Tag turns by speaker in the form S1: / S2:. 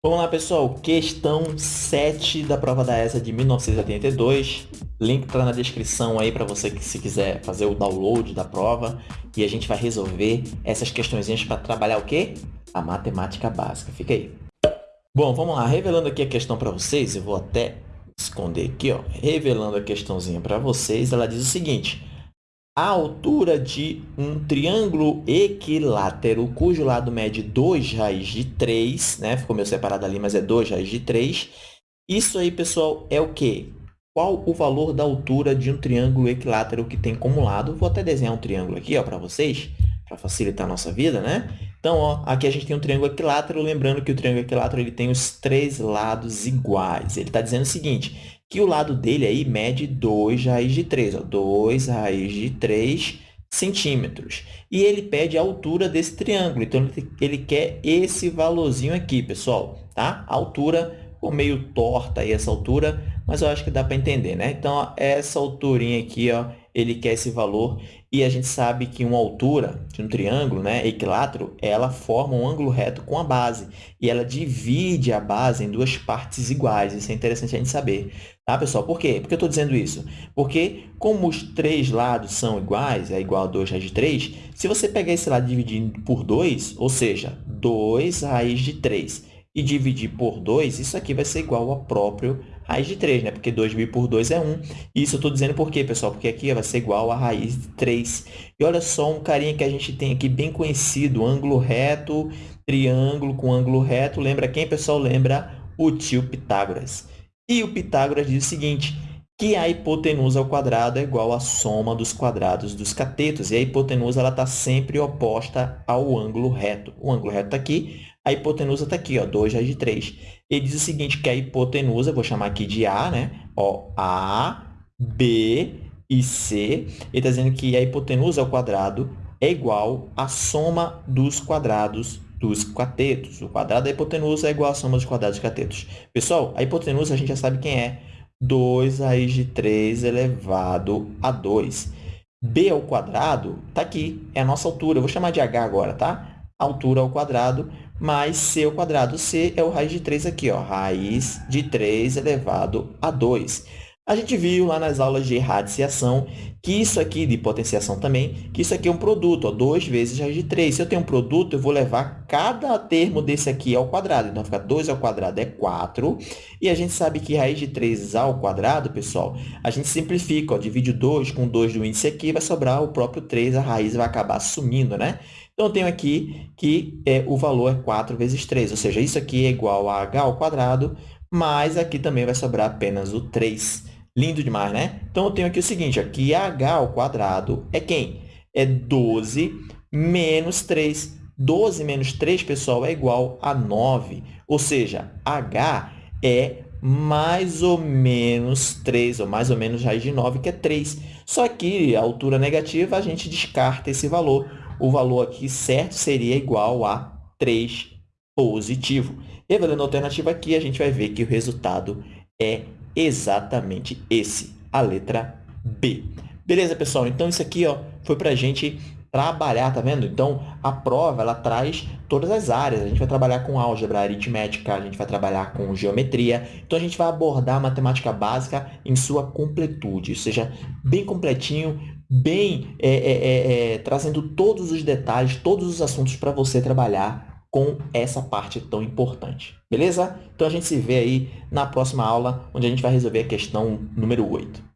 S1: Vamos lá, pessoal. Questão 7 da prova da ESA de 1982. Link está na descrição aí para você que se quiser fazer o download da prova. E a gente vai resolver essas questõezinhas para trabalhar o quê? A matemática básica. Fica aí. Bom, vamos lá. Revelando aqui a questão para vocês, eu vou até esconder aqui, ó. Revelando a questãozinha para vocês, ela diz o seguinte a altura de um triângulo equilátero, cujo lado mede 2 raiz de 3, né? Ficou meio separado ali, mas é 2 raiz de 3. Isso aí, pessoal, é o quê? Qual o valor da altura de um triângulo equilátero que tem como lado? Vou até desenhar um triângulo aqui para vocês, para facilitar a nossa vida, né? Então, ó, aqui a gente tem um triângulo equilátero, lembrando que o triângulo equilátero ele tem os três lados iguais. Ele está dizendo o seguinte, que o lado dele aí mede 2 raiz de 3, ó, 2 raiz de 3 centímetros. E ele pede a altura desse triângulo, então ele quer esse valorzinho aqui, pessoal, tá? A altura ficou meio torta aí essa altura, mas eu acho que dá para entender, né? Então, ó, essa alturinha aqui, ó, ele quer esse valor e a gente sabe que uma altura de um triângulo né, equilátero, ela forma um ângulo reto com a base e ela divide a base em duas partes iguais. Isso é interessante a gente saber. Tá, pessoal? Por quê? Por que eu estou dizendo isso? Porque como os três lados são iguais, é igual a 2 raiz de 3, se você pegar esse lado dividir por 2, ou seja, 2 raiz de 3, e dividir por 2, isso aqui vai ser igual ao próprio raiz de 3, né? Porque 2.000 por 2 é 1. Isso eu estou dizendo por quê, pessoal? Porque aqui vai ser igual a raiz de 3. E olha só um carinha que a gente tem aqui bem conhecido, ângulo reto, triângulo com ângulo reto. Lembra quem, pessoal? Lembra o tio Pitágoras. E o Pitágoras diz o seguinte, que a hipotenusa ao quadrado é igual à soma dos quadrados dos catetos. E a hipotenusa está sempre oposta ao ângulo reto. O ângulo reto está aqui, a hipotenusa está aqui, ó, 2 raiz de 3. Ele diz o seguinte, que a hipotenusa, vou chamar aqui de A, né? Ó, A, B e C. Ele está dizendo que a hipotenusa ao quadrado é igual à soma dos quadrados dos catetos. O quadrado da hipotenusa é igual à soma dos quadrados dos catetos. Pessoal, a hipotenusa a gente já sabe quem é. 2 raiz de 3 elevado a 2. b ao quadrado está aqui, é a nossa altura. Eu vou chamar de h agora, tá? Altura ao quadrado mais c ao quadrado. c é o raiz de 3 aqui, ó, raiz de 3 elevado a 2. A gente viu lá nas aulas de radiciação que isso aqui, de potenciação também, que isso aqui é um produto, ó, 2 vezes raiz de 3. Se eu tenho um produto, eu vou levar cada termo desse aqui ao quadrado. Então, fica 2 ao quadrado é 4. E a gente sabe que raiz de 3 ao quadrado, pessoal, a gente simplifica, ó, divide 2 com 2 do índice aqui, vai sobrar o próprio 3, a raiz vai acabar sumindo, né? Então, eu tenho aqui que é, o valor é 4 vezes 3, ou seja, isso aqui é igual a h ao quadrado, mas aqui também vai sobrar apenas o 3. Lindo demais, né? Então, eu tenho aqui o seguinte, aqui h ao quadrado é quem? É 12 menos 3. 12 menos 3, pessoal, é igual a 9. Ou seja, h é mais ou menos 3, ou mais ou menos raiz de 9, que é 3. Só que a altura negativa, a gente descarta esse valor. O valor aqui certo seria igual a 3 positivo. Revelando a alternativa aqui, a gente vai ver que o resultado é exatamente esse, a letra B. Beleza, pessoal? Então, isso aqui ó, foi para a gente trabalhar, tá vendo? Então, a prova, ela traz todas as áreas. A gente vai trabalhar com álgebra aritmética, a gente vai trabalhar com geometria. Então, a gente vai abordar a matemática básica em sua completude, ou seja, bem completinho, bem é, é, é, é trazendo todos os detalhes, todos os assuntos para você trabalhar com essa parte tão importante. Beleza? Então, a gente se vê aí na próxima aula, onde a gente vai resolver a questão número 8.